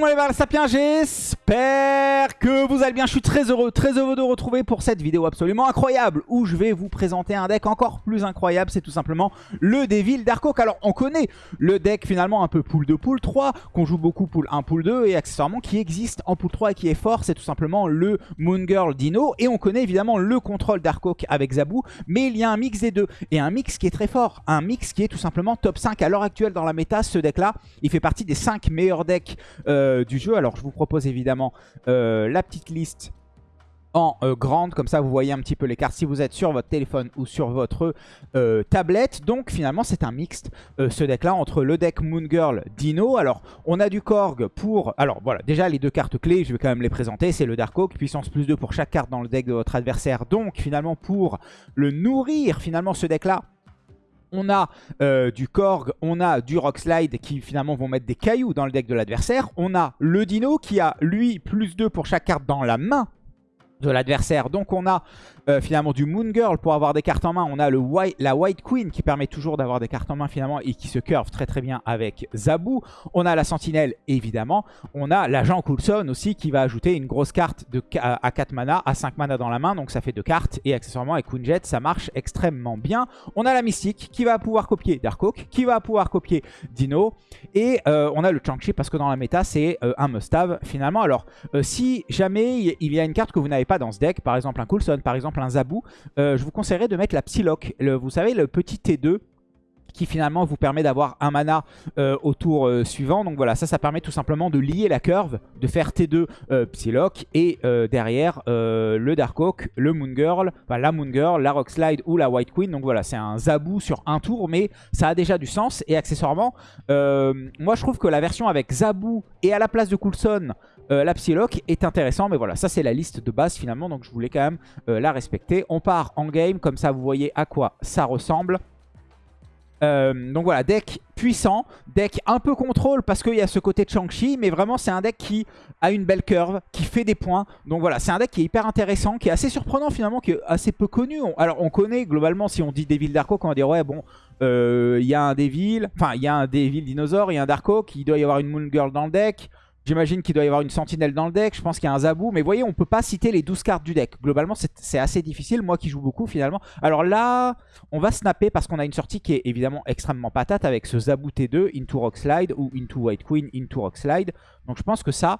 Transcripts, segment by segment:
monde les Sapiens, j'espère que vous allez bien. Je suis très heureux, très heureux de vous retrouver pour cette vidéo absolument incroyable où je vais vous présenter un deck encore plus incroyable. C'est tout simplement le Devil Dark Alors on connaît le deck finalement un peu pool 2, pool 3, qu'on joue beaucoup pool 1, pool 2 et accessoirement qui existe en pool 3 et qui est fort. C'est tout simplement le Moon Girl Dino et on connaît évidemment le contrôle Dark avec Zabu. Mais il y a un mix des deux et un mix qui est très fort. Un mix qui est tout simplement top 5 à l'heure actuelle dans la méta. Ce deck là, il fait partie des 5 meilleurs decks euh, du jeu. Alors je vous propose évidemment euh, la petite liste en euh, grande, comme ça vous voyez un petit peu les cartes si vous êtes sur votre téléphone ou sur votre tablette. Donc finalement c'est un mixte ce deck là entre le deck Moon Girl Dino. Alors on a du Korg pour... Alors voilà déjà les deux cartes clés je vais quand même les présenter. C'est le Dark Oak, puissance plus 2 pour chaque carte dans le deck de votre adversaire. Donc finalement pour le nourrir finalement ce deck là on a euh, du Korg, on a du Rockslide qui finalement vont mettre des cailloux dans le deck de l'adversaire. On a le Dino qui a lui plus 2 pour chaque carte dans la main de l'adversaire. Donc on a euh, finalement du Moon Girl pour avoir des cartes en main. On a le white, la White Queen qui permet toujours d'avoir des cartes en main finalement et qui se curve très très bien avec Zabu. On a la Sentinelle évidemment. On a l'agent Coulson aussi qui va ajouter une grosse carte de, à 4 mana, à 5 mana dans la main. Donc ça fait 2 cartes et accessoirement avec Kunjet ça marche extrêmement bien. On a la Mystique qui va pouvoir copier Darkhawk, qui va pouvoir copier Dino. Et euh, on a le Chang-Chi parce que dans la méta c'est euh, un must-have finalement. Alors si jamais il y a une carte que vous n'avez pas dans ce deck, par exemple un Coulson, par exemple un Zabu, euh, je vous conseillerais de mettre la Psylocke. vous savez, le petit T2 qui finalement vous permet d'avoir un mana euh, au tour euh, suivant. Donc voilà, ça, ça permet tout simplement de lier la curve, de faire T2 Psylocke et derrière le Darkhawk, le Moon Girl, la Moon Girl, la Rock Slide ou la White Queen. Donc voilà, c'est un Zabu sur un tour, mais ça a déjà du sens. Et accessoirement, moi je trouve que la version avec Zabu et à la place de Coulson, euh, la Psylocke est intéressant, mais voilà, ça c'est la liste de base finalement, donc je voulais quand même euh, la respecter. On part en game, comme ça vous voyez à quoi ça ressemble. Euh, donc voilà, deck puissant, deck un peu contrôle parce qu'il y a ce côté de Shang-Chi, mais vraiment c'est un deck qui a une belle curve, qui fait des points. Donc voilà, c'est un deck qui est hyper intéressant, qui est assez surprenant finalement, qui est assez peu connu. alors on connaît globalement, si on dit Devil Darko, on va dire ouais bon, il y a un Devil, enfin il y a un Devil dinosaure, il y a un Darko, qui doit y avoir une Moon Girl dans le deck. J'imagine qu'il doit y avoir une sentinelle dans le deck. Je pense qu'il y a un Zabou. Mais vous voyez, on peut pas citer les 12 cartes du deck. Globalement, c'est assez difficile. Moi qui joue beaucoup finalement. Alors là, on va snapper parce qu'on a une sortie qui est évidemment extrêmement patate avec ce Zabou T2, Into Rock Slide ou Into White Queen, Into Rock Slide. Donc je pense que ça,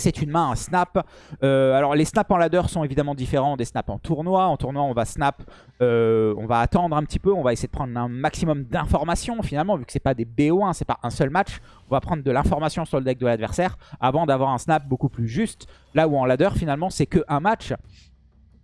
c'est une main, un snap. Euh, alors les snaps en ladder sont évidemment différents des snaps en tournoi. En tournoi, on va snap, euh, on va attendre un petit peu, on va essayer de prendre un maximum d'informations finalement, vu que c'est pas des BO1, c'est pas un seul match. On va prendre de l'information sur le deck de l'adversaire avant d'avoir un snap beaucoup plus juste. Là où en ladder, finalement, c'est que un match.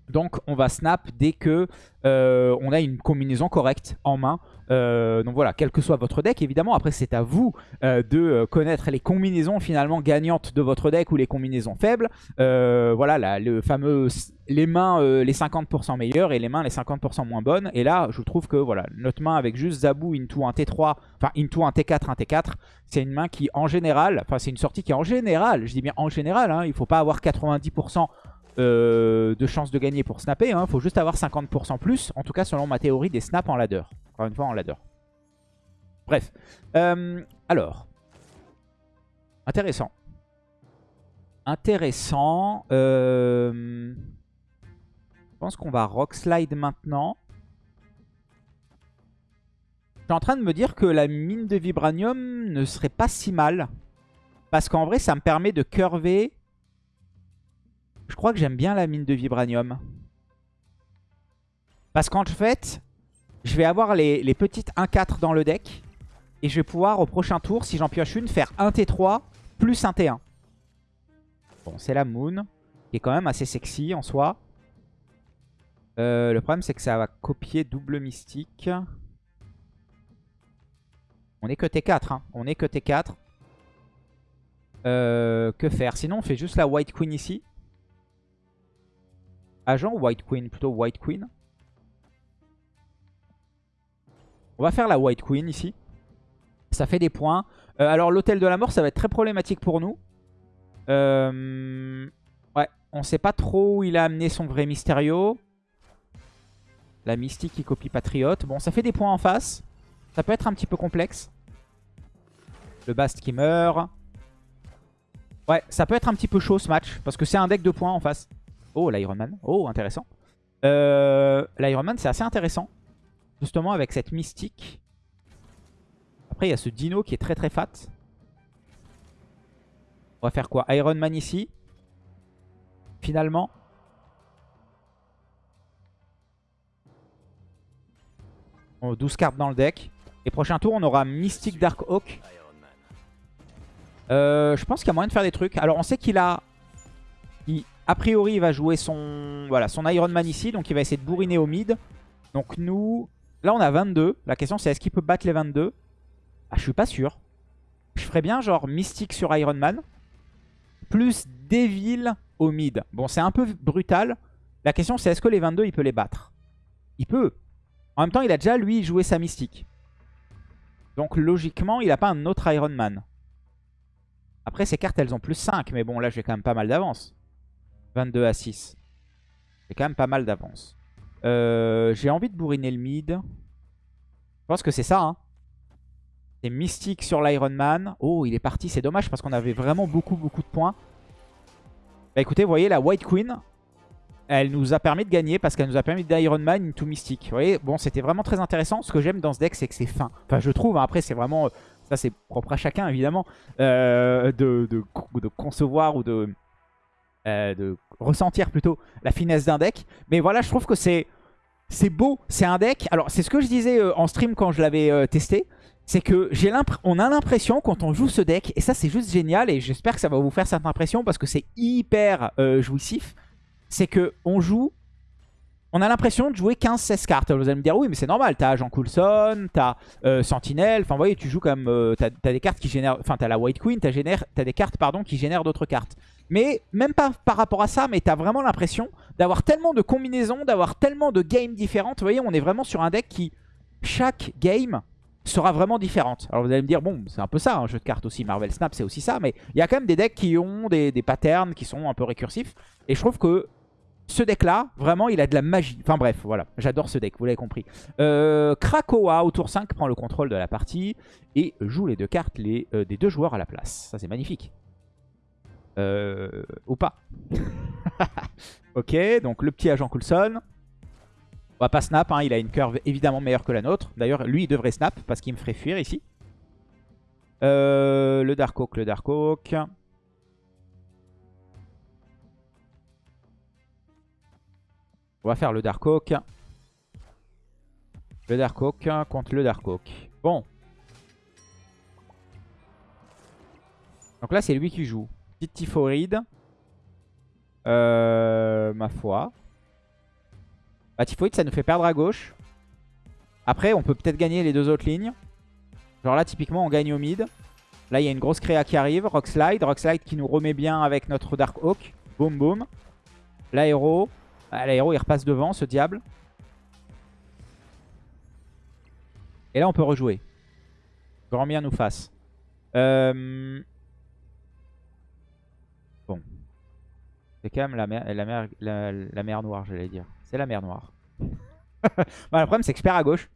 Donc on va snap dès que euh, on a une combinaison correcte en main. Euh, donc voilà, quel que soit votre deck, évidemment. Après, c'est à vous euh, de connaître les combinaisons finalement gagnantes de votre deck ou les combinaisons faibles. voilà, le fameux les mains les 50% meilleures et les mains les 50% moins bonnes. Et là, je trouve que voilà, notre main avec juste Zabu into un T3, enfin into un T4, un T4, c'est une main qui en général, enfin c'est une sortie qui en général, je dis bien en général, hein, il faut pas avoir 90% euh, de chances de gagner pour snapper. Il hein. faut juste avoir 50% plus. En tout cas, selon ma théorie des snaps en ladder. Encore une fois, en ladder. Bref. Euh, alors. Intéressant. Intéressant. Euh, je pense qu'on va rock slide maintenant. Je suis en train de me dire que la mine de vibranium ne serait pas si mal. Parce qu'en vrai, ça me permet de curver je crois que j'aime bien la mine de vibranium. Parce qu'en fait, je vais avoir les, petites 1-4 dans le deck. Et je vais pouvoir au prochain tour, si j'en pioche une, faire 1 T3 plus un T1. Bon, c'est la Moon, qui est quand même assez sexy en soi. Euh, le problème, c'est que ça va copier double mystique. On est que T4, hein. On est que T4. Euh, que faire? Sinon, on fait juste la White Queen ici. Agent ou White Queen? Plutôt White Queen. On va faire la White Queen ici. Ça fait des points. Euh, alors l'hôtel de la mort, ça va être très problématique pour nous. Euh, ouais, on sait pas trop où il a amené son vrai Mysterio. La mystique qui copie Patriote. Bon, ça fait des points en face. Ça peut être un petit peu complexe. Le Bast qui meurt. Ouais, ça peut être un petit peu chaud ce match. Parce que c'est un deck de points en face. Oh, l'Iron Man. Oh, intéressant. Euh, L'Iron Man, c'est assez intéressant. Justement, avec cette mystique. Après, il y a ce dino qui est très très fat. On va faire quoi? Iron Man ici. Finalement. On 12 cartes dans le deck. Et prochain tour, on aura Mystic Dark Oak. Euh, je pense qu'il y a moyen de faire des trucs. Alors, on sait qu'il a... a priori, il va jouer son, voilà, son Iron Man ici. Donc, il va essayer de bourriner au mid. Donc, nous... Là, on a 22. La question, c'est est-ce qu'il peut battre les 22 ah, Je suis pas sûr. Je ferais bien genre Mystique sur Iron Man. Plus Devil au mid. Bon, c'est un peu brutal. La question, c'est est-ce que les 22, il peut les battre? Il peut. En même temps, il a déjà, lui, joué sa Mystique. Donc, logiquement, il n'a pas un autre Iron Man. Après, ces cartes, elles ont plus 5. Mais bon, là, j'ai quand même pas mal d'avance. 22 à 6. J'ai quand même pas mal d'avance. Euh, j'ai envie de bourriner le mid. Je pense que c'est ça. Hein. C'est Mystique sur l'Iron Man. Oh, il est parti. C'est dommage parce qu'on avait vraiment beaucoup, beaucoup de points. Bah écoutez, vous voyez, la White Queen, elle nous a permis de gagner parce qu'elle nous a permis d'Iron Man into Mystique. Vous voyez, bon, c'était vraiment très intéressant. Ce que j'aime dans ce deck, c'est que c'est fin. Enfin, je trouve. Hein. Après, c'est vraiment... Ça, c'est propre à chacun, évidemment. Euh, de, de, concevoir ou de, euh, de ressentir plutôt la finesse d'un deck. Mais voilà, je trouve que c'est... Beau, c'est un deck. Alors, c'est ce que je disais euh, en stream quand je l'avais testé c'est que j'ai on a l'impression quand on joue ce deck, et ça c'est juste génial, et j'espère que ça va vous faire cette impression parce que c'est hyper jouissif, c'est que on joue, on a l'impression de jouer 15-16 cartes. Vous allez me dire, oui mais c'est normal, t'as Jean Coulson, t'as euh, Sentinelle, enfin vous voyez, tu joues comme, euh, t'as as des cartes qui génèrent, enfin t'as la White Queen, t'as as des cartes pardon qui génèrent d'autres cartes. Mais même pas par rapport à ça, mais t'as vraiment l'impression d'avoir tellement de combinaisons, d'avoir tellement de games différentes. Vous voyez, on est vraiment sur un deck qui, chaque game sera vraiment différente. Alors vous allez me dire, bon, c'est un peu ça, un jeu de cartes aussi, Marvel Snap, c'est aussi ça, mais il y a quand même des decks qui ont des, patterns qui sont un peu récursifs, et je trouve que ce deck-là, vraiment, il a de la magie. Enfin bref, voilà, j'adore ce deck, vous l'avez compris. Euh, Krakoa, au tour 5, prend le contrôle de la partie et joue les deux cartes euh, des deux joueurs à la place. Ça, c'est magnifique. Euh, ou pas. ok, donc le petit agent Coulson. On va pas snap, hein, il a une curve évidemment meilleure que la nôtre. D'ailleurs, lui, il devrait snap parce qu'il me ferait fuir ici. Euh, le Dark Oak, le Dark Oak. On va faire le Dark Oak. Le Dark Oak contre le Dark Oak. Bon. Donc là, c'est lui qui joue. Petite Typhoride. Euh, ma foi. Bah, Typhoid, ça nous fait perdre à gauche. Après, on peut peut-être gagner les deux autres lignes. Genre là, typiquement, on gagne au mid. Là, il y a une grosse créa qui arrive. Rockslide. Rockslide qui nous remet bien avec notre Dark Oak. Boum, boum. L'aéro. Ah, l'aéro, il repasse devant, ce diable. Et là, on peut rejouer. Grand bien nous fasse. Euh... C'est quand même la mer, la mer, la mer noire, j'allais dire. C'est la mer noire. le problème, c'est que je perds à gauche.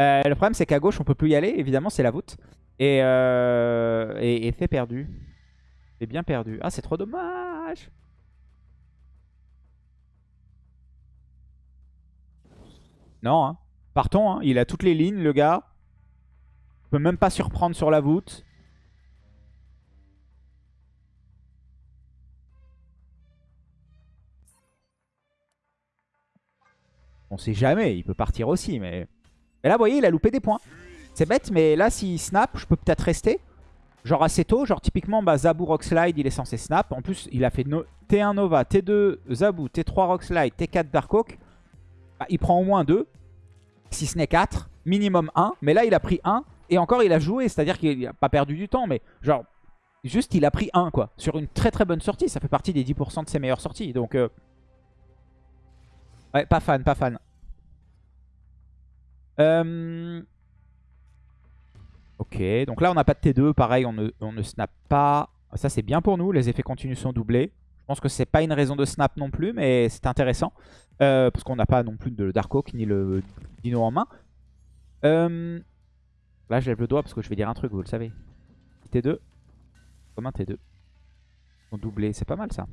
Euh, le problème, c'est qu'à gauche, on peut plus y aller. Évidemment, c'est la voûte. Et, euh, c'est perdu. C'est bien perdu. Ah, c'est trop dommage. Non, hein. Partons, hein. il a toutes les lignes, le gars. Il peut même pas surprendre sur la voûte. On sait jamais, il peut partir aussi. Mais Et là, vous voyez, il a loupé des points. C'est bête, mais là, s'il snap, je peux peut-être rester. Genre assez tôt, genre typiquement bah, Zabu Rockslide, il est censé snap. En plus, il a fait T1 Nova, T2 Zabu, T3 Rockslide, T4 Darkhawk. Bah, il prend au moins 2, si ce n'est 4, minimum 1. Mais là, il a pris 1 et encore, il a joué, c'est-à-dire qu'il n'a pas perdu du temps. Mais genre, juste, il a pris 1 quoi. Sur une très très bonne sortie, ça fait partie des 10% de ses meilleures sorties. Donc, euh, Ouais, pas fan, pas fan. Euh, ok, donc là on n'a pas de T2, pareil on ne, on ne snap pas. Ça c'est bien pour nous, les effets continus sont doublés. Je pense que c'est pas une raison de snap non plus, mais c'est intéressant. Euh, parce qu'on n'a pas non plus de Dark Oak ni le Dino en main. Euh, là je lève le doigt parce que je vais dire un truc, vous le savez. T2, comme un T2. Ils doublé, c'est pas mal ça.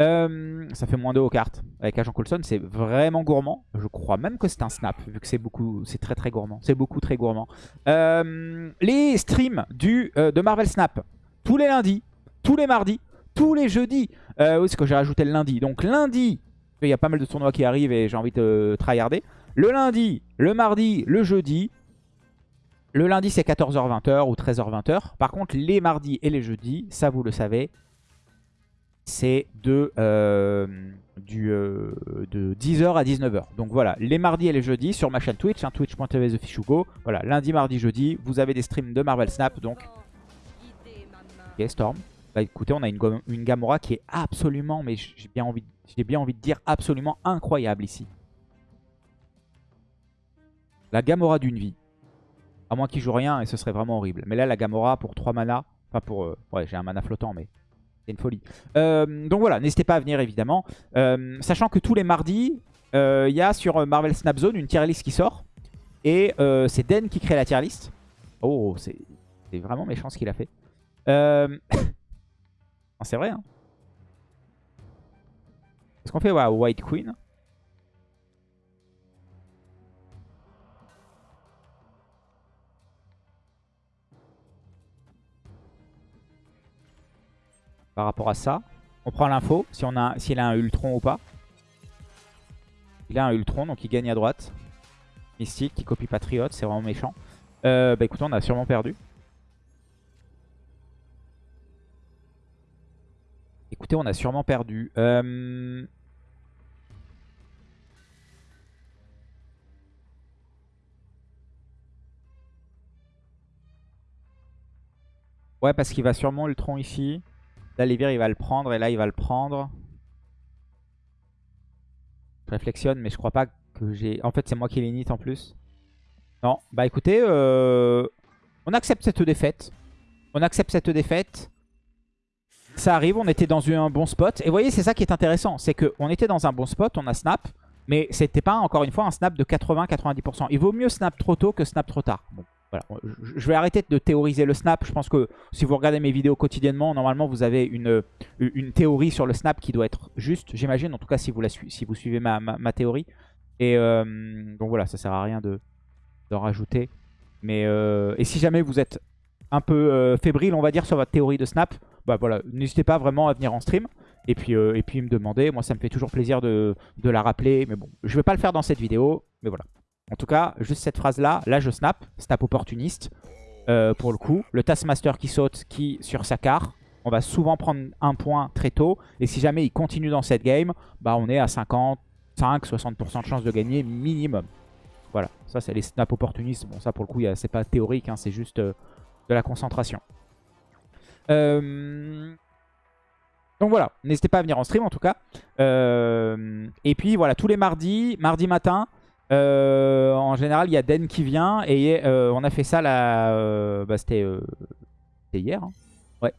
Euh, ça fait moins 2 aux cartes. Avec Agent Coulson, c'est vraiment gourmand. Je crois même que c'est un snap, vu que c'est beaucoup, c'est très très gourmand. C'est beaucoup très gourmand. Euh, les streams du, euh, de Marvel Snap, tous les lundis, tous les mardis, tous les jeudis. oui, c'est que j'ai rajouté le lundi. Donc lundi, il y a pas mal de tournois qui arrivent et j'ai envie de tryharder. Le lundi, le mardi, le jeudi. Le lundi, c'est 14h-20h ou 13h-20h. Par contre, les mardis et les jeudis, ça vous le savez, c'est de, euh, euh, de 10h à 19h. Donc voilà, les mardis et les jeudis sur ma chaîne Twitch, hein, twitch.tv TheFishugo. Voilà, lundi, mardi, jeudi, vous avez des streams de Marvel Snap. Donc, ok, Storm. Bah écoutez, on a une, une Gamora qui est absolument, mais j'ai bien, envie, bien envie de dire absolument incroyable ici. La Gamora d'une vie. À moins qu'il joue rien et ce serait vraiment horrible. Mais là, la Gamora pour 3 mana. Enfin, pour. Euh, ouais, j'ai un mana flottant, mais c'est une folie. Euh, donc voilà, n'hésitez pas à venir évidemment. Euh, sachant que tous les mardis, il euh, y a sur Marvel Snap Zone une tier list qui sort. Et c'est Den qui crée la tier list. Oh, c'est vraiment méchant ce qu'il a fait. c'est vrai. Hein. Est-ce qu'on fait White Queen par rapport à ça. On prend l'info, si on a, s'il a un Ultron ou pas. Il a un Ultron, donc il gagne à droite. Mystique, qui copie Patriote, c'est vraiment méchant. Euh, bah écoutez, on a sûrement perdu. Écoutez, on a sûrement perdu. Euh, ouais, parce qu'il va sûrement Ultron ici. Là, Lévir, il va le prendre et là, il va le prendre. Je réflexionne, mais je crois pas que j'ai... En fait, c'est moi qui l'init en plus. Non, bah écoutez, euh, on accepte cette défaite. On accepte cette défaite. Ça arrive, on était dans un bon spot. Et vous voyez, c'est ça qui est intéressant. C'est qu'on était dans un bon spot, on a snap. Mais c'était pas, encore une fois, un snap de 80-90%. Il vaut mieux snap trop tôt que snap trop tard. Bon. Voilà. Je vais arrêter de théoriser le snap. Je pense que si vous regardez mes vidéos quotidiennement, normalement vous avez une, une théorie sur le snap qui doit être juste, j'imagine. En tout cas, si vous, suivez ma, théorie. Et euh, donc voilà, ça sert à rien de, rajouter. Mais euh, et si jamais vous êtes un peu euh, fébrile, on va dire, sur votre théorie de snap, bah voilà, n'hésitez pas vraiment à venir en stream. Et puis, et me demander. Moi, ça me fait toujours plaisir de, de la rappeler. Mais bon, je vais pas le faire dans cette vidéo. Mais voilà. En tout cas, juste cette phrase-là, là je snap, snap opportuniste euh, pour le coup. Le Taskmaster qui saute, qui sur sa carte, on va souvent prendre un point très tôt. Et si jamais il continue dans cette game, bah on est à 55-60% de chance de gagner minimum. Voilà, ça c'est les snaps opportunistes. Bon ça pour le coup c'est pas théorique, hein, c'est juste euh, de la concentration. Euh, donc voilà, n'hésitez pas à venir en stream en tout cas. et puis voilà, tous les mardis, mardi matin, euh, en général, il y a Den qui vient et euh, on a fait ça là. Euh, bah, C'était hier. Hein. ouais.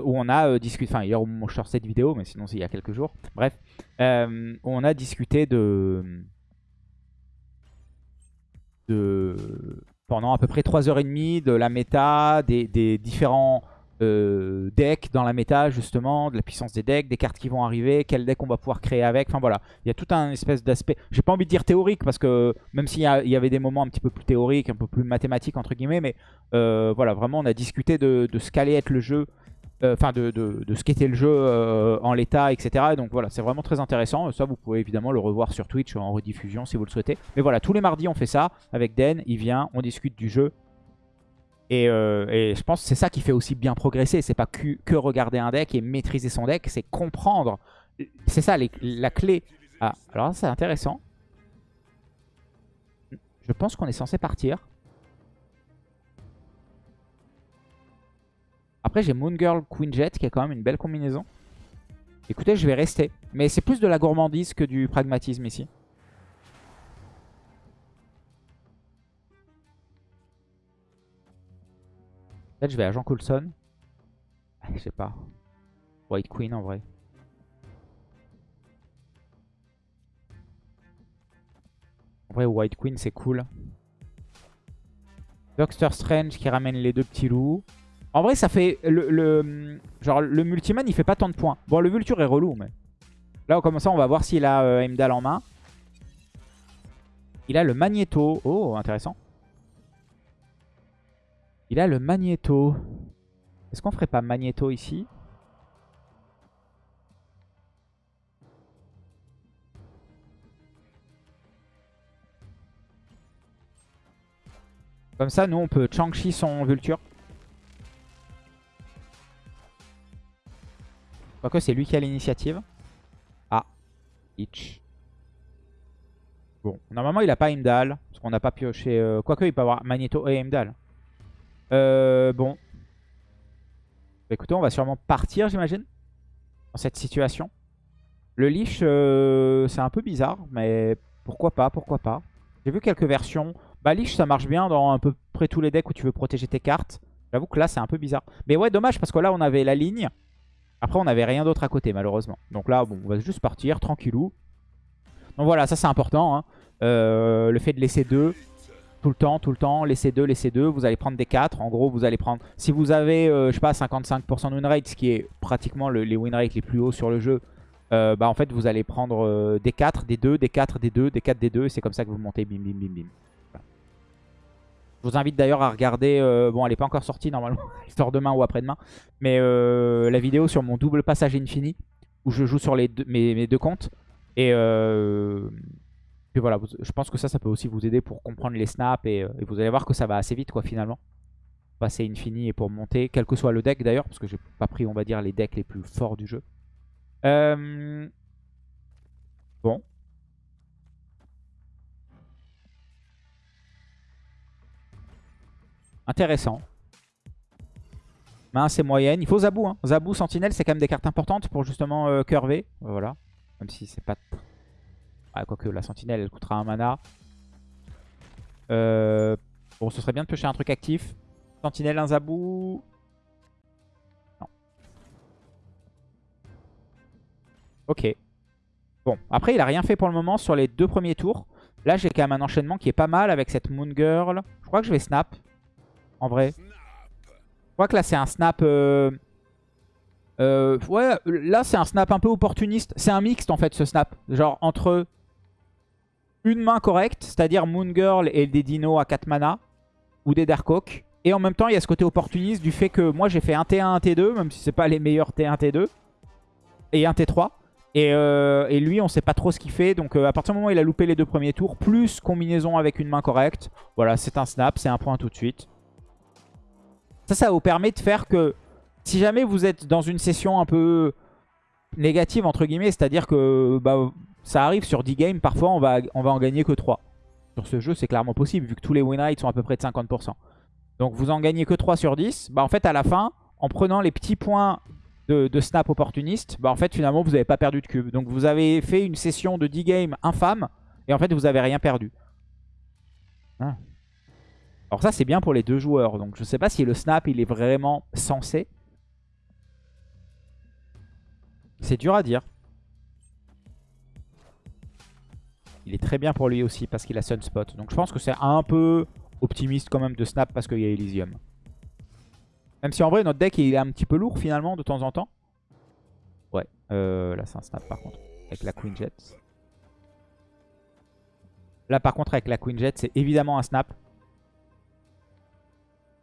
où on a discuté. Enfin, hier, où je sors cette vidéo, mais sinon, c'est il y a quelques jours. Bref. on a discuté de. pendant à peu près 3h30 de la méta, des différents euh, deck dans la méta justement, de la puissance des decks, des cartes qui vont arriver, quel deck on va pouvoir créer avec. Enfin voilà, il y a tout un espèce d'aspect, j'ai pas envie de dire théorique parce que même s'il y, avait des moments un petit peu plus théoriques, un peu plus mathématiques entre guillemets, mais euh, voilà, vraiment on a discuté de, ce qu'allait être le jeu, euh, enfin de, de, ce qu'était le jeu en l'état, etc. donc voilà, c'est vraiment très intéressant. Ça, vous pouvez évidemment le revoir sur Twitch en rediffusion si vous le souhaitez. Mais voilà, tous les mardis on fait ça avec Den, il vient, on discute du jeu, euh, et, je pense que c'est ça qui fait aussi bien progresser. C'est pas que, regarder un deck et maîtriser son deck, c'est comprendre. C'est ça la clé. Ah, alors c'est intéressant. Je pense qu'on est censé partir. Après j'ai Moon Girl Queen Jet qui est quand même une belle combinaison. Écoutez, je vais rester. Mais c'est plus de la gourmandise que du pragmatisme ici. Peut-être je vais à Jean Coulson. Ah, je sais pas. White Queen en vrai. En vrai, White Queen, c'est cool. Doctor Strange qui ramène les deux petits loups. En vrai, ça fait... Le, genre, le multiman, il fait pas tant de points. Bon, le Vulture est relou, mais... Là, comme ça, on va voir s'il a euh, en main. Il a le Magneto. Oh, intéressant. Il a le Magneto. Est-ce qu'on ferait pas Magneto ici? Comme ça, nous, on peut Chang-Chi son Vulture. Quoique, c'est lui qui a l'initiative. Ah. Itch. Bon, normalement, il a pas Imdal. Parce qu'on n'a pas pioché... Euh... Quoique, il peut avoir Magneto et Imdal. Euh, bon. Bah, écoutez, on va sûrement partir, j'imagine. Dans cette situation. Le Lich, euh, c'est un peu bizarre. Mais pourquoi pas, pourquoi pas. J'ai vu quelques versions. Bah Lich ça marche bien dans à peu près tous les decks où tu veux protéger tes cartes. J'avoue que là c'est un peu bizarre. Mais ouais dommage parce que là on avait la ligne. Après on n'avait rien d'autre à côté malheureusement. Donc là bon on va juste partir tranquillou. Donc voilà ça c'est important. Hein. Euh, le fait de laisser deux tout le temps, tout le temps, laisser deux, laisser deux. Vous allez prendre des 4. En gros vous allez prendre... Si vous avez euh, je sais pas 55% de win rate, ce qui est pratiquement les win rates les plus hauts sur le jeu. Euh, bah en fait vous allez prendre des 4, des 2, des 4, des 2, des 4, des 2. Et c'est comme ça que vous montez bim bim bim bim. Je vous invite d'ailleurs à regarder, euh, bon elle n'est pas encore sortie normalement, sort demain ou après-demain, mais euh, la vidéo sur mon double passage infini, où je joue sur les mes, deux comptes. Et euh, puis voilà, je pense que ça, ça peut aussi vous aider pour comprendre les snaps, et, vous allez voir que ça va assez vite quoi finalement. Passer infini et pour monter, quel que soit le deck d'ailleurs, parce que j'ai pas pris on va dire les decks les plus forts du jeu. Bon, Intéressant. Main c'est moyenne. Il faut Zabou. Hein. Zabou, Sentinelle, c'est quand même des cartes importantes pour justement euh, curver. Voilà. Même si c'est pas... Ah, quoique la Sentinelle, elle coûtera un mana. Euh, bon, ce serait bien de piocher un truc actif. Sentinelle, un Zabou. Non. Ok. Bon, après, il a rien fait pour le moment sur les deux premiers tours. Là, j'ai quand même un enchaînement qui est pas mal avec cette Moon Girl. Je crois que je vais snap en vrai. Je crois que là, c'est un snap... Euh, euh, ouais, là, c'est un snap un peu opportuniste. C'est un mixte, en fait, ce snap. Genre, entre une main correcte, c'est-à-dire Moon Girl et des dinos à 4 mana, ou des Darkhawk. Et en même temps, il y a ce côté opportuniste du fait que moi, j'ai fait un T1, un T2, même si c'est pas les meilleurs T1, T2. Et un T3. Euh, et, lui, on sait pas trop ce qu'il fait. Donc, à partir du moment où il a loupé les deux premiers tours, plus combinaison avec une main correcte, voilà, c'est un snap, c'est un point tout de suite. Ça, ça vous permet de faire que si jamais vous êtes dans une session un peu négative, entre guillemets, c'est-à-dire que bah, ça arrive sur 10 games, parfois on va, en gagner que 3. Sur ce jeu, c'est clairement possible, vu que tous les win rates sont à peu près de 50%. Donc vous en gagnez que 3 sur 10. Bah, en fait, à la fin, en prenant les petits points de, snap opportuniste, bah, en fait, finalement, vous n'avez pas perdu de cube. Donc vous avez fait une session de 10 games infâme, et en fait, vous n'avez rien perdu. Ah. Alors ça, c'est bien pour les deux joueurs. Donc je sais pas si le snap, il est vraiment censé. C'est dur à dire. Il est très bien pour lui aussi parce qu'il a Sunspot. Donc je pense que c'est un peu optimiste quand même de snap parce qu'il y a Elysium. Même si en vrai notre deck est un petit peu lourd finalement de temps en temps. Ouais, euh, là c'est un snap par contre. Avec la Queen Jet. Là par contre avec la Queen Jet c'est évidemment un snap.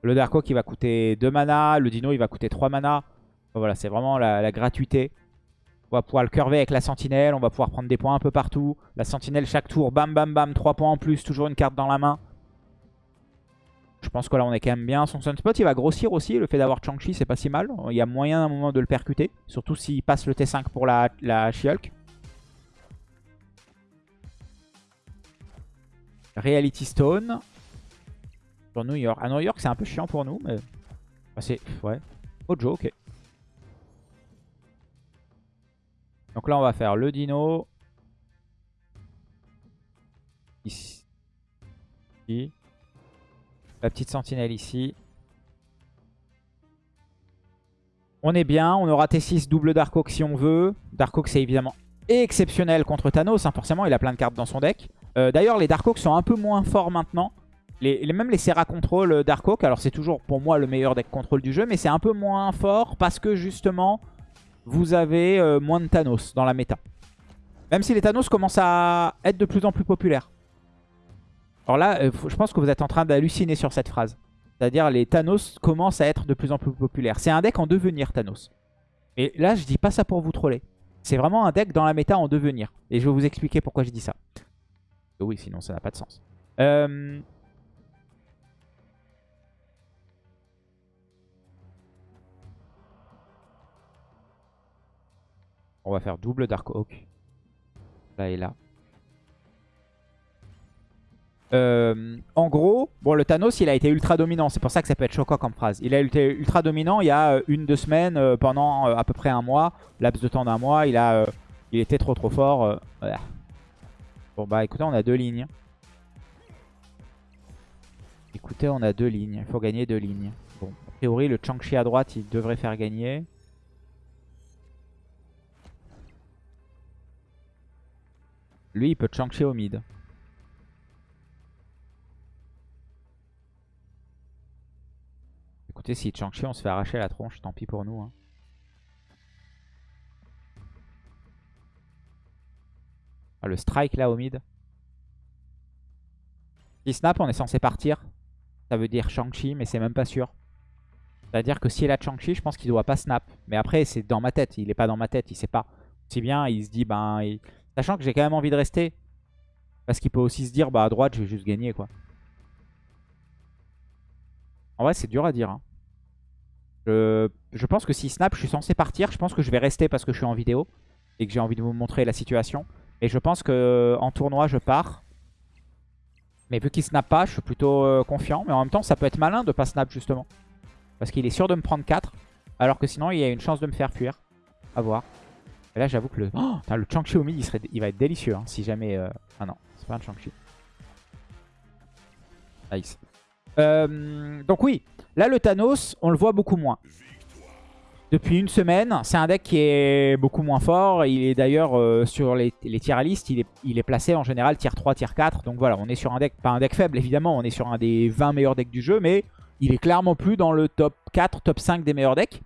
Le Darko qui va coûter 2 mana. Le Dino il va coûter 3 mana. voilà, c'est vraiment la, gratuité. On va pouvoir le curver avec la sentinelle. On va pouvoir prendre des points un peu partout. La sentinelle chaque tour, bam bam bam, 3 points en plus. Toujours une carte dans la main. Je pense que là on est quand même bien. Son Sunspot il va grossir aussi. Le fait d'avoir Chang-Chi c'est pas si mal. Il y a moyen à un moment de le percuter. Surtout s'il passe le T5 pour la, la She-Hulk. Reality Stone. Sur New York. À New York, c'est un peu chiant pour nous, mais... c'est... Ouais. Ok. Donc là, on va faire le dino. Ici. La petite sentinelle ici. On est bien. On aura T6 double Darkhawk si on veut. Darkhawk, c'est évidemment exceptionnel contre Thanos. Hein. Forcément, il a plein de cartes dans son deck. Euh, d'ailleurs, les Darkhawks sont un peu moins forts maintenant. même les Serra Control Dark alors c'est toujours pour moi le meilleur deck contrôle du jeu, mais c'est un peu moins fort parce que justement, vous avez euh, moins de Thanos dans la méta. Même si les Thanos commencent à être de plus en plus populaires. Alors là, euh, je pense que vous êtes en train d'halluciner sur cette phrase. C'est-à-dire les Thanos commencent à être de plus en plus populaires. C'est un deck en devenir Thanos. Et là, je dis pas ça pour vous troller. C'est vraiment un deck dans la méta en devenir. Et je vais vous expliquer pourquoi je dis ça. Oui, sinon ça n'a pas de sens. Euh... On va faire double Dark Oak. Là et là. Euh, en gros, bon, le Thanos, il a été ultra dominant. C'est pour ça que ça peut être choquant comme phrase. Il a été ultra dominant il y a euh, une, deux semaines, euh, pendant à peu près un mois. Laps de temps d'un mois, il a, il était trop trop fort. Bon bah écoutez, on a deux lignes. Écoutez, on a deux lignes. Il faut gagner deux lignes. Bon, a priori, le Changchi à droite, il devrait faire gagner. Lui, il peut Changchi au mid. Écoutez, si Changchi, on se fait arracher la tronche, tant pis pour nous. Hein. Ah, le strike là au mid. Si snap, on est censé partir. Ça veut dire Shang-Chi, mais c'est même pas sûr. C'est-à-dire que s'il a Shang-Chi, je pense qu'il doit pas snap. Mais après, c'est dans ma tête. Il est pas dans ma tête, il sait pas. Si bien, il se dit, ben... Sachant que j'ai quand même envie de rester. Parce qu'il peut aussi se dire, bah à droite, je vais juste gagner, quoi. En vrai, c'est dur à dire. Hein. Je, pense que si snap, je suis censé partir. Je pense que je vais rester parce que je suis en vidéo. Et que j'ai envie de vous montrer la situation. Et je pense que en tournoi, je pars. Mais vu qu'il snap pas, je suis plutôt euh, confiant. Mais en même temps, ça peut être malin de pas snap, justement. Parce qu'il est sûr de me prendre 4. Alors que sinon, il y a une chance de me faire fuir. A voir. Et là, j'avoue que le... Oh, le Chang-Chi au mid, il, serait... il va être délicieux. Hein, si jamais... Euh, ah non, c'est pas un Chang-Chi. Nice. Euh, donc oui, là, le Thanos, on le voit beaucoup moins. Depuis une semaine, c'est un deck qui est beaucoup moins fort. Il est d'ailleurs euh, sur les, les tier list, il est, il est placé en général tier 3, tier 4. Donc voilà, on est sur un deck, pas un deck faible évidemment, on est sur un des 20 meilleurs decks du jeu. Mais il est clairement plus dans le top 4, top 5 des meilleurs decks.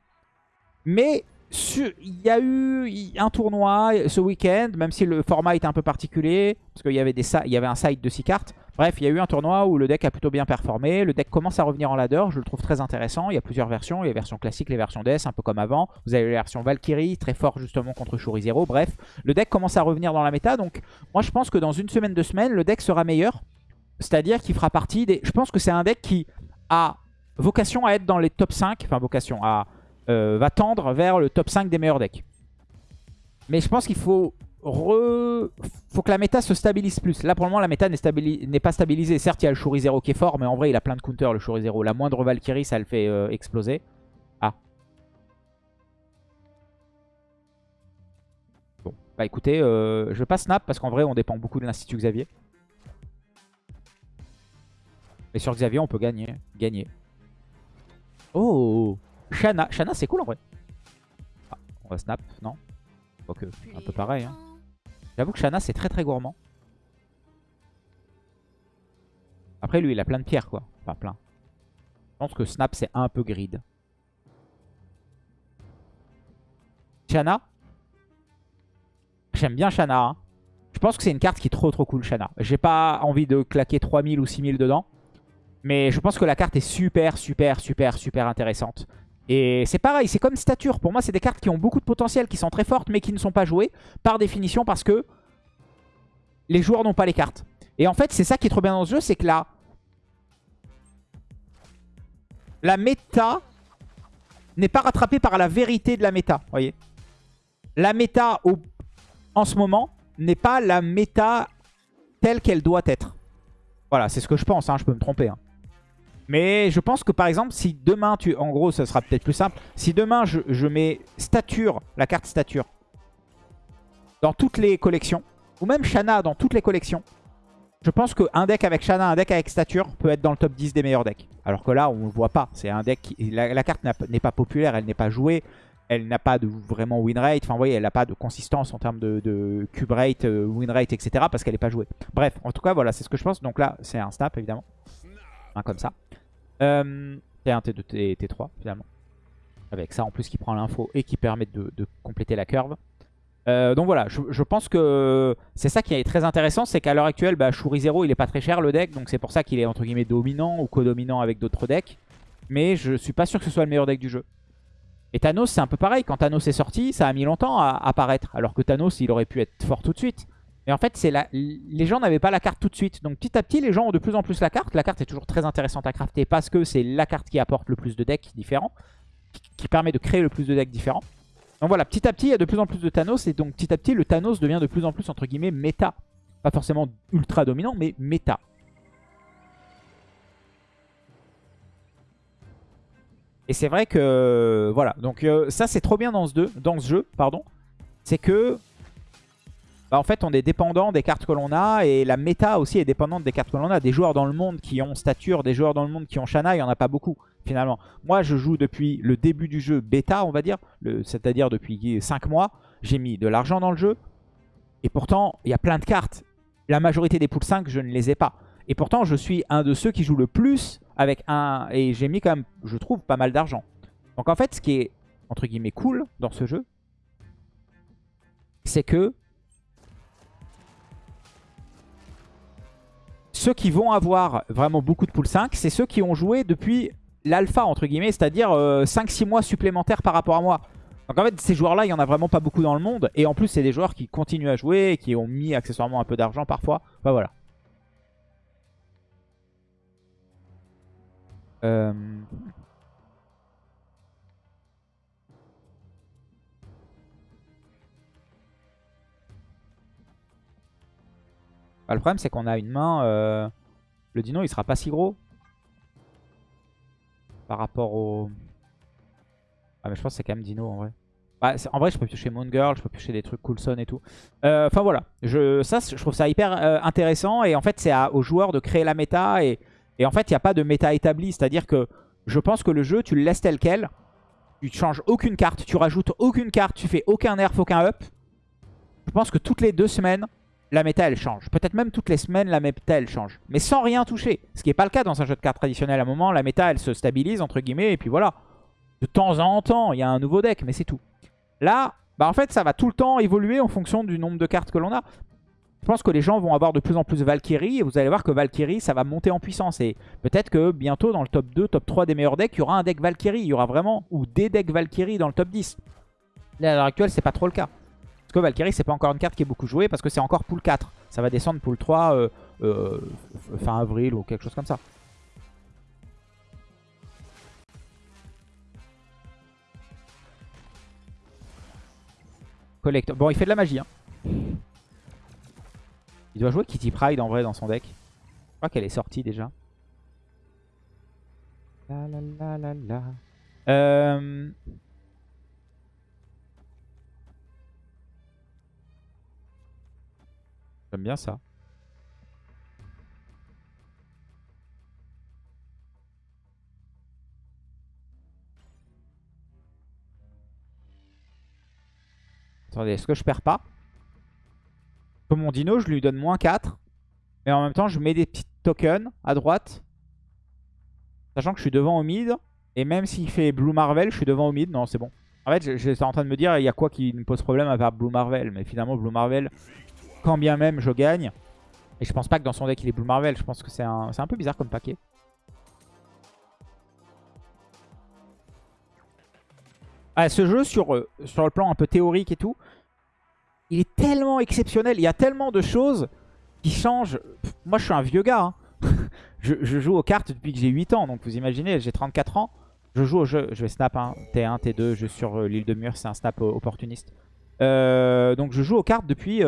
Mais il y a eu un tournoi ce week-end, même si le format était un peu particulier, parce qu'il y, avait il y avait un side de 6 cartes. Bref, il y a eu un tournoi où le deck a plutôt bien performé. Le deck commence à revenir en ladder, je le trouve très intéressant. Il y a plusieurs versions, les versions classiques, les versions DS, un peu comme avant. Vous avez la version Valkyrie, très fort justement contre Shuri Zero. Bref, le deck commence à revenir dans la méta, donc moi je pense que dans une semaine, deux semaines, le deck sera meilleur. C'est-à-dire qu'il fera partie des... Je pense que c'est un deck qui a vocation à être dans les top 5, enfin vocation à euh, va tendre vers le top 5 des meilleurs decks. Mais je pense qu'il faut, que la méta se stabilise plus. Là, pour le moment, la méta n'est pas stabilisée. Certes, il y a le Shuri Zero qui est fort, mais en vrai, il a plein de counters, le Shuri Zero. La moindre Valkyrie, ça le fait euh, exploser. Ah. Bon, bah écoutez, euh, je vais pas snap parce qu'en vrai, on dépend beaucoup de l'Institut Xavier. Mais sur Xavier, on peut gagner. Gagner. Oh Shana. Shana, c'est cool en vrai. On va snap, non? Un peu pareil. Hein. J'avoue que Shana, c'est très très gourmand. Après, lui, il a plein de pierres, quoi. Enfin, plein. Je pense que Snap, c'est un peu grid. Shana? J'aime bien Shana. Hein. Je pense que c'est une carte qui est trop trop cool, Shana. J'ai pas envie de claquer 3000 ou 6000 dedans. Mais je pense que la carte est super, super, super, super intéressante. Et c'est pareil, c'est comme stature. Pour moi, c'est des cartes qui ont beaucoup de potentiel, qui sont très fortes, mais qui ne sont pas jouées, par définition, parce que les joueurs n'ont pas les cartes. Et en fait, c'est ça qui est trop bien dans ce jeu, c'est que là, la méta n'est pas rattrapée par la vérité de la méta, voyez La méta, en ce moment, n'est pas la méta telle qu'elle doit être. Voilà, c'est ce que je pense, hein, je peux me tromper. Hein. Mais je pense que par exemple, si demain, tu, en gros, ça sera peut-être plus simple. Si demain, je, mets stature, la carte stature, dans toutes les collections, ou même Shana dans toutes les collections, je pense qu'un deck avec Shana, un deck avec stature peut être dans le top 10 des meilleurs decks. Alors que là, on ne voit pas. C'est un deck qui, la, carte n'est pas populaire, elle n'est pas jouée. Elle n'a pas de vraiment win rate. Enfin, vous voyez, elle n'a pas de consistance en termes de, cube rate, euh, win rate, etc. Parce qu'elle n'est pas jouée. Bref, en tout cas, voilà, c'est ce que je pense. Donc là, c'est un snap, évidemment. Un comme ça. Euh, T1, T2, T, T3 finalement. Avec ça en plus qui prend l'info et qui permet de, compléter la curve. Euh, donc voilà, je, pense que c'est ça qui est très intéressant, c'est qu'à l'heure actuelle, bah, Shuri 0 il est pas très cher le deck, donc c'est pour ça qu'il est entre guillemets dominant ou co-dominant avec d'autres decks. Mais je suis pas sûr que ce soit le meilleur deck du jeu. Et Thanos c'est un peu pareil, quand Thanos est sorti, ça a mis longtemps à apparaître, alors que Thanos il aurait pu être fort tout de suite. Mais en fait, les gens n'avaient pas la carte tout de suite. Donc petit à petit, les gens ont de plus en plus la carte. La carte est toujours très intéressante à crafter parce que c'est la carte qui apporte le plus de decks différents, qui permet de créer le plus de decks différents. Donc voilà, petit à petit, il y a de plus en plus de Thanos. Et donc petit à petit, le Thanos devient de plus en plus, entre guillemets, méta. Pas forcément ultra dominant, mais méta. Et c'est vrai que, voilà, donc euh, ça c'est trop bien dans ce, dans ce jeu, pardon. C'est que bah, en fait on est dépendant des cartes que l'on a et la méta aussi est dépendante des cartes que l'on a. Des joueurs dans le monde qui ont stature, des joueurs dans le monde qui ont Shana, il n'y en a pas beaucoup finalement. Moi je joue depuis le début du jeu bêta on va dire, c'est-à-dire depuis 5 mois. J'ai mis de l'argent dans le jeu et pourtant il y a plein de cartes. La majorité des poules 5 je ne les ai pas. Et pourtant je suis un de ceux qui joue le plus avec un... Et j'ai mis quand même, je trouve, pas mal d'argent. Donc en fait ce qui est entre guillemets cool dans ce jeu, c'est que ceux qui vont avoir vraiment beaucoup de pool 5, c'est ceux qui ont joué depuis l'alpha, entre guillemets, c'est-à-dire 5-6 euh, mois supplémentaires par rapport à moi. Donc en fait, ces joueurs-là, il n'y en a vraiment pas beaucoup dans le monde. Et en plus, c'est des joueurs qui continuent à jouer et qui ont mis accessoirement un peu d'argent parfois. Enfin voilà. Euh... Bah, le problème, c'est qu'on a une main... Euh, le dino, il sera pas si gros. Par rapport au... Ah, mais je pense que c'est quand même dino, en vrai. Bah, en vrai, je peux piocher Moon Girl, je peux piocher des trucs Coulson et tout. Euh, enfin, voilà. Je, ça, je trouve ça hyper euh, intéressant. Et en fait, c'est aux joueurs de créer la méta. Et, en fait, il n'y a pas de méta établie. C'est-à-dire que je pense que le jeu, tu le laisses tel quel. Tu changes aucune carte, tu rajoutes aucune carte, tu fais aucun nerf, aucun up. Je pense que toutes les deux semaines, la méta elle change. Peut-être même toutes les semaines la méta elle change. Mais sans rien toucher. Ce qui n'est pas le cas dans un jeu de cartes traditionnel. À un moment la méta elle se stabilise entre guillemets et puis voilà. De temps en temps il y a un nouveau deck mais c'est tout. Là bah en fait ça va tout le temps évoluer en fonction du nombre de cartes que l'on a. Je pense que les gens vont avoir de plus en plus Valkyrie et vous allez voir que Valkyrie ça va monter en puissance. Et peut-être que bientôt dans le top 2, top 3 des meilleurs decks il y aura un deck Valkyrie. Il y aura vraiment ou des decks Valkyrie dans le top 10. Là à l'heure actuelle c'est pas trop le cas. Parce que Valkyrie, c'est pas encore une carte qui est beaucoup jouée parce que c'est encore pool 4. Ça va descendre pool 3 euh, euh, fin avril ou quelque chose comme ça. Collector. Bon, il fait de la magie. Hein. Il doit jouer Kitty Pride en vrai dans son deck. Je crois qu'elle est sortie déjà. La la la la la. Euh... J'aime bien ça. Attendez, est-ce que je perds pas? Comme mon dino, je lui donne moins 4. Mais en même temps, je mets des petits tokens à droite. Sachant que je suis devant au mid. Et même s'il fait Blue Marvel, je suis devant au mid. Non, c'est bon. En fait, j'étais en train de me dire, il y a quoi qui me pose problème à faire Blue Marvel? Mais finalement, Blue Marvel, quand bien même je gagne. Et je pense pas que dans son deck il est Blue Marvel. Je pense que c'est un, un peu bizarre comme paquet. Ah, ce jeu, sur, euh, sur le plan un peu théorique et tout, il est tellement exceptionnel. Il y a tellement de choses qui changent. moi, je suis un vieux gars. Hein. je, joue aux cartes depuis que j'ai 8 ans. Donc, vous imaginez, j'ai 34 ans. Je joue au jeu. Je vais snap hein. T1, T2. Je sur euh, l'île de Mur. C'est un snap opportuniste. Euh, donc, je joue aux cartes depuis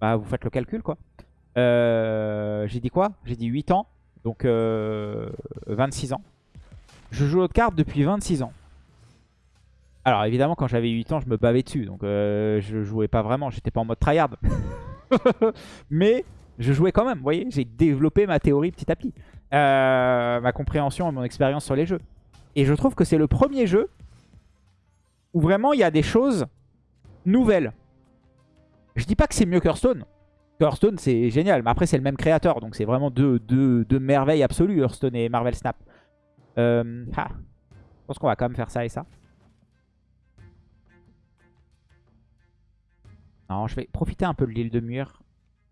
bah, vous faites le calcul, quoi. Euh, j'ai dit quoi? J'ai dit 8 ans, donc 26 euh, ans. Je joue aux cartes depuis 26 ans. Alors évidemment, quand j'avais 8 ans, je me bavais dessus, donc euh, je jouais pas vraiment, j'étais pas en mode tryhard. Mais je jouais quand même, vous voyez, j'ai développé ma théorie petit à petit. ma compréhension et mon expérience sur les jeux. Et je trouve que c'est le premier jeu où vraiment il y a des choses nouvelles. Je dis pas que c'est mieux qu'Hearthstone. Hearthstone, c'est génial. Mais après, c'est le même créateur. Donc, c'est vraiment deux, merveilles absolues, Hearthstone et Marvel Snap. Euh, ah. Je pense qu'on va quand même faire ça et ça. Non, je vais profiter un peu de l'île de mur.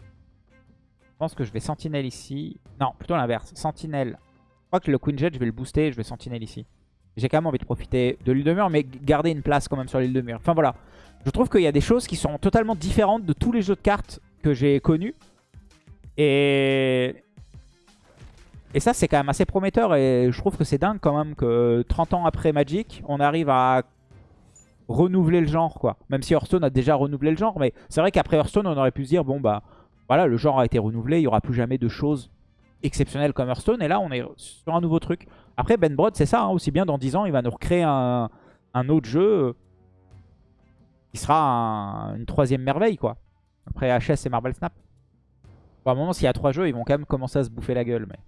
Je pense que je vais Sentinelle ici. Non, plutôt l'inverse. Sentinelle. Je crois que le Queen Jet, je vais le booster je vais Sentinelle ici. J'ai quand même envie de profiter de l'île de mur, mais garder une place quand même sur l'île de mur. Enfin voilà. Je trouve qu'il y a des choses qui sont totalement différentes de tous les jeux de cartes que j'ai connus. Et... Et ça, c'est quand même assez prometteur. Et je trouve que c'est dingue quand même que 30 ans après Magic, on arrive à renouveler le genre, quoi. Même si Hearthstone a déjà renouvelé le genre. Mais c'est vrai qu'après Hearthstone, on aurait pu se dire, bon, bah, voilà, le genre a été renouvelé. Il n'y aura plus jamais de choses exceptionnelles comme Hearthstone. Et là, on est sur un nouveau truc. Après, Ben Brod, c'est ça. Hein, aussi bien dans 10 ans, il va nous recréer un, autre jeu sera une troisième merveille, quoi. Après HS et Marvel Snap. Bon, à un moment, s'il y a trois jeux, ils vont quand même commencer à se bouffer la gueule. Mais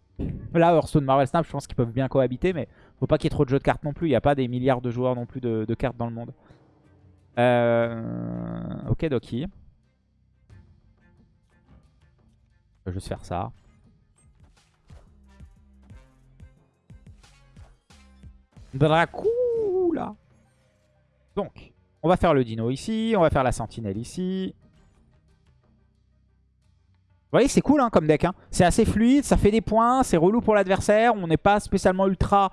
Là, Hearthstone, Marvel Snap, je pense qu'ils peuvent bien cohabiter. Mais faut pas qu'il y ait trop de jeux de cartes non plus. Il n'y a pas des milliards de joueurs non plus de, cartes dans le monde. Euh... Ok, Doki. Je vais juste faire ça. Dracula. Donc, on va faire le dino ici. On va faire la sentinelle ici. Vous voyez, c'est cool hein, comme deck. Hein. C'est assez fluide, ça fait des points, c'est relou pour l'adversaire. On n'est pas spécialement ultra...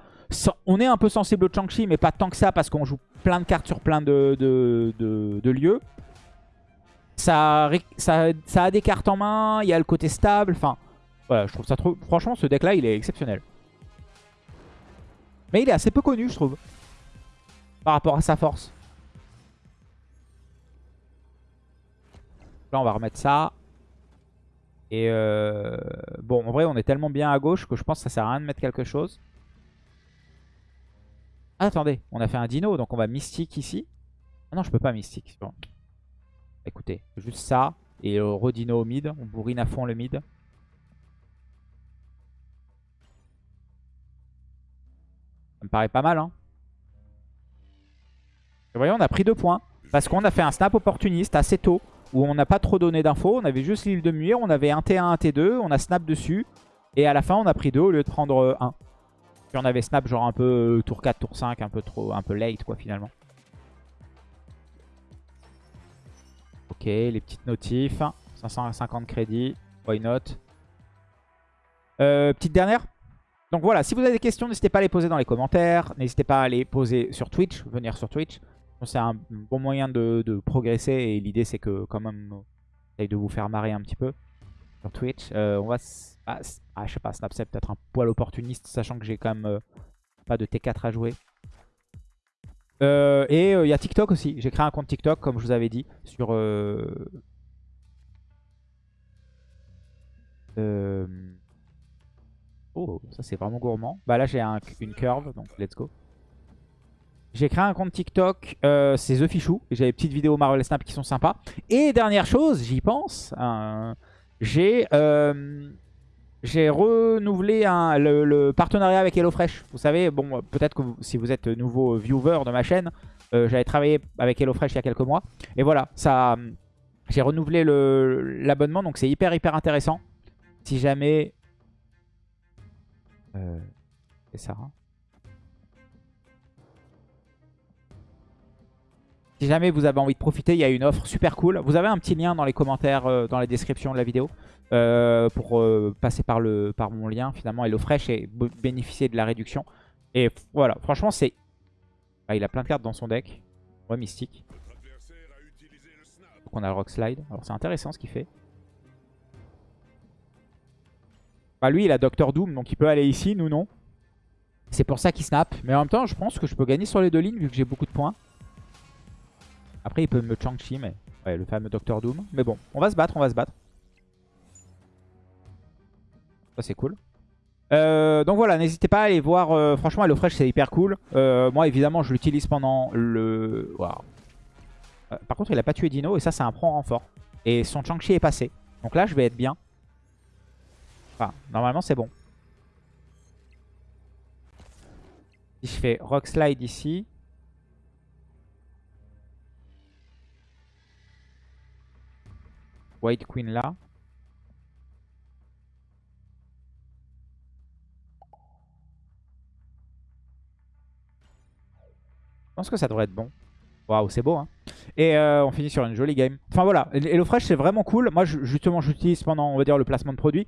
On est un peu sensible au Chang-Chi, mais pas tant que ça parce qu'on joue plein de cartes sur plein de, lieux. Ça, a des cartes en main, il y a le côté stable. Enfin, je trouve ça. Franchement, ce deck-là, il est exceptionnel. Mais il est assez peu connu, je trouve. Par rapport à sa force. Là, on va remettre ça. Et euh, bon, en vrai, on est tellement bien à gauche que je pense que ça sert à rien de mettre quelque chose. Ah, attendez, on a fait un dino, donc on va mystique ici. Ah non, je peux pas mystique. Bon. Écoutez, juste ça. Et euh, redino au mid. On bourrine à fond le mid. Ça me paraît pas mal, hein. Vous voyez, on a pris deux points. Parce qu'on a fait un snap opportuniste assez tôt où on n'a pas trop donné d'infos. On avait juste l'île de Muir, on avait un T1, un T2, on a snap dessus. Et à la fin, on a pris 2 au lieu de prendre 1. Puis on avait snap genre un peu euh, tour 4, tour 5, un peu trop, un peu late quoi finalement. Ok, les petites notifs. 550 crédits, why not? Euh, petite dernière. Donc voilà, si vous avez des questions, n'hésitez pas à les poser dans les commentaires. N'hésitez pas à les poser sur Twitch, venir sur Twitch. C'est un bon moyen de, progresser et l'idée c'est que quand même j'essaye de vous faire marrer un petit peu sur Twitch. Euh, on va... Ah, ah, je sais pas, Snapchat peut-être un poil opportuniste sachant que j'ai quand même euh, pas de T4 à jouer. Euh, et il y a TikTok aussi. J'ai créé un compte TikTok comme je vous avais dit sur... Oh, ça c'est vraiment gourmand. Bah là j'ai une curve, donc let's go. J'ai créé un compte TikTok, euh, c'est The Fichou. J'ai des petites vidéos Marvel Snap qui sont sympas. Et dernière chose, j'y pense, euh, j'ai euh, renouvelé le, partenariat avec HelloFresh. Vous savez, bon, peut-être que si vous êtes nouveau viewer de ma chaîne, j'avais travaillé avec HelloFresh il y a quelques mois. Et voilà, ça, j'ai renouvelé l'abonnement, donc c'est hyper hyper intéressant. Si jamais... c'est ça, hein. Si jamais vous avez envie de profiter, il y a une offre super cool. Vous avez un petit lien dans les commentaires, euh, dans la description de la vidéo, euh, pour euh, passer par, le, par mon lien finalement HelloFresh et bénéficier de la réduction. Et voilà, franchement c'est... Ah, il a plein de cartes dans son deck. Ouais, mystique. Donc on a le Rock Slide. Alors c'est intéressant ce qu'il fait. Bah lui il a Doctor Doom, donc il peut aller ici, nous non. C'est pour ça qu'il snap. Mais en même temps, je pense que je peux gagner sur les deux lignes vu que j'ai beaucoup de points. Après, il peut me Chang-Chi, mais... Ouais, le fameux Docteur Doom. Mais bon, on va se battre, on va se battre. Ça, c'est cool. Euh, donc voilà, n'hésitez pas à aller voir. Euh, franchement, HelloFresh, c'est hyper cool. Euh, moi, évidemment, je l'utilise pendant le... Wow. par contre, il a pas tué Dino, et ça, c'est un prend renfort. Et son Chang-Chi est passé. Donc là, je vais être bien. Normalement, c'est bon. Si je fais Rock Slide ici... White Queen là. Je pense que ça devrait être bon. Waouh, c'est beau, hein. Et euh, on finit sur une jolie game. Enfin voilà, HelloFresh c'est vraiment cool. Moi justement j'utilise pendant on va dire le placement de produit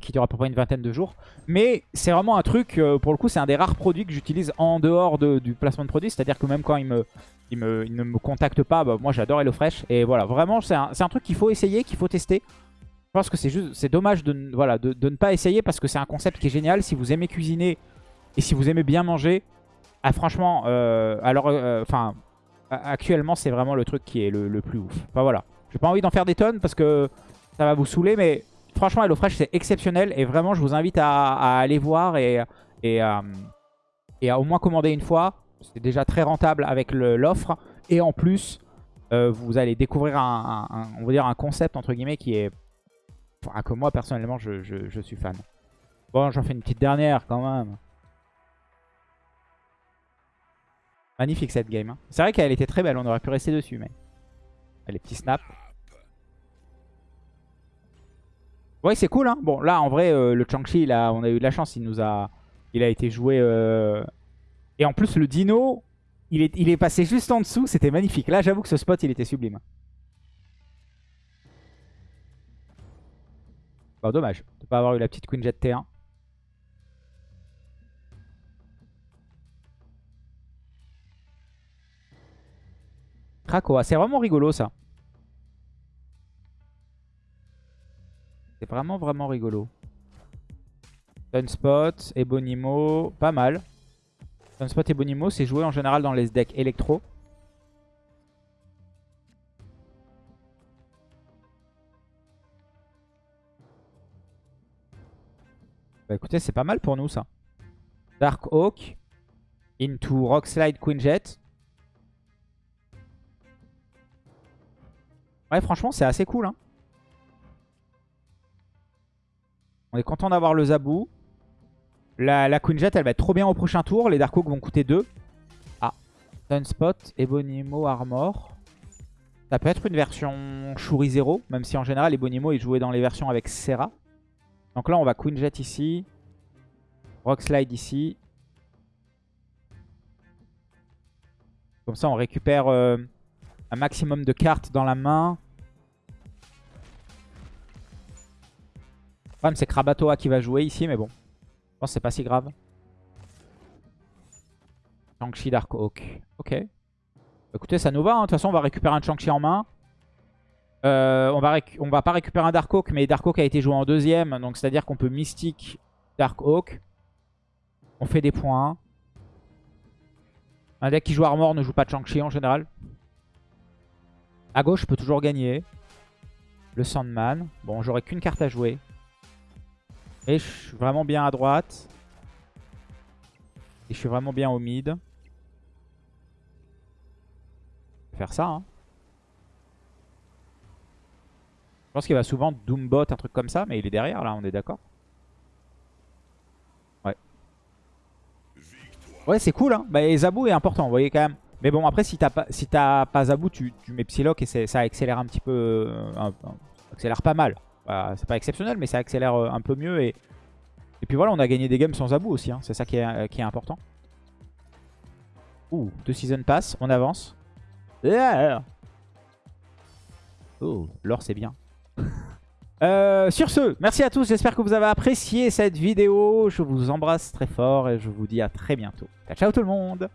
qui dure à peu près une vingtaine de jours. Mais c'est vraiment un truc, euh, pour le coup, c'est un des rares produits que j'utilise en dehors du placement de produits. C'est-à-dire que même quand il, me, il, me, ne me contacte pas, bah, moi j'adore HelloFresh. Et voilà, vraiment, c'est un, un, truc qu'il faut essayer, qu'il faut tester. Je pense que c'est juste, c'est dommage de, voilà, de, ne pas essayer parce que c'est un concept qui est génial. Si vous aimez cuisiner et si vous aimez bien manger, ah, franchement, euh, alors, euh, enfin, actuellement, c'est vraiment le truc qui est le, plus ouf. Enfin voilà, j'ai pas envie d'en faire des tonnes parce que ça va vous saouler, mais franchement, HelloFresh, c'est exceptionnel et vraiment, je vous invite à, aller voir et, et, euh, et, à au moins commander une fois. C'est déjà très rentable avec l'offre et en plus, vous allez découvrir un, on va dire un concept entre guillemets qui est, enfin, que moi personnellement, je, je suis fan. Bon, j'en fais une petite dernière quand même. Magnifique cette game. Hein. C'est vrai qu'elle était très belle, on aurait pu rester dessus, mais... Les petits snaps. Ouais, c'est cool, hein. Bon, là, en vrai, euh, le Chang-Chi, on a eu de la chance. Il nous a... Il a été joué... Euh, et en plus, le dino, il est, il est passé juste en dessous. C'était magnifique. Là, j'avoue que ce spot, il était sublime. Bon, dommage de pas avoir eu la petite Queen Jet T1. Krakoa. C'est vraiment rigolo ça. C'est vraiment vraiment rigolo. Sunspot, Ebonimo, pas mal. Sunspot, Ebonimo, c'est joué en général dans les decks électro. Bah écoutez, c'est pas mal pour nous ça. Dark Oak, into Rockslide Queen Jet. Ouais, franchement, c'est assez cool. Hein. On est content d'avoir le Zabou. La, Queen Jet, elle va être trop bien au prochain tour. Les Dark Oak vont coûter 2. Ah, Sunspot, Ebonimo, Armor. Ça peut être une version Shuri 0, même si en général, Ebonimo est joué dans les versions avec Serra. Donc là, on va Queen Jet ici. Rock Slide ici. Comme ça, on récupère... Euh, un maximum de cartes dans la main. Problème, c'est Krabatoa qui va jouer ici, mais bon. Je pense que c'est pas si grave. Chang-Chi Dark Oak. Ok. Écoutez, ça nous va. Hein. De toute façon, on va récupérer un Chang-Chi en main. Euh, on, va pas récupérer un Dark Oak, mais Dark Oak a été joué en deuxième. Donc, c'est-à-dire qu'on peut Mystique Dark Oak. On fait des points. Un deck qui joue Armor ne joue pas de Chang-Chi en général. À gauche, je peux toujours gagner. Le Sandman. Bon, j'aurai qu'une carte à jouer. Et je suis vraiment bien à droite. Et je suis vraiment bien au mid. Faire ça, hein. Je pense qu'il va souvent Doombot, un truc comme ça, mais il est derrière, là, on est d'accord Ouais. Ouais, c'est cool, hein. Bah, et Zabou est important, vous voyez, quand même. Mais bon, après, si t'as pas, si pas Zabou, tu, mets Psylocke et ça accélère un petit peu. Euh, accélère pas mal. C'est pas exceptionnel, mais ça accélère euh, un peu mieux. Et, et puis voilà, on a gagné des games sans Zabou aussi. Hein. C'est ça qui est, qui est important. Ouh, deux season pass, on avance. Oh, l'or c'est bien. Euh, sur ce, merci à tous, j'espère que vous avez apprécié cette vidéo. Je vous embrasse très fort et je vous dis à très bientôt. Ciao, ciao tout le monde